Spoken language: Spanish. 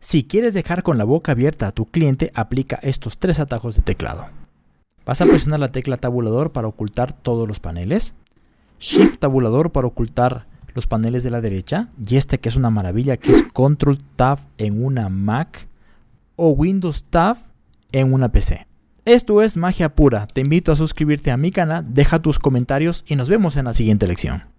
Si quieres dejar con la boca abierta a tu cliente, aplica estos tres atajos de teclado. Vas a presionar la tecla tabulador para ocultar todos los paneles, Shift tabulador para ocultar los paneles de la derecha y este que es una maravilla que es Control Tab en una Mac o Windows Tab en una PC. Esto es magia pura, te invito a suscribirte a mi canal, deja tus comentarios y nos vemos en la siguiente lección.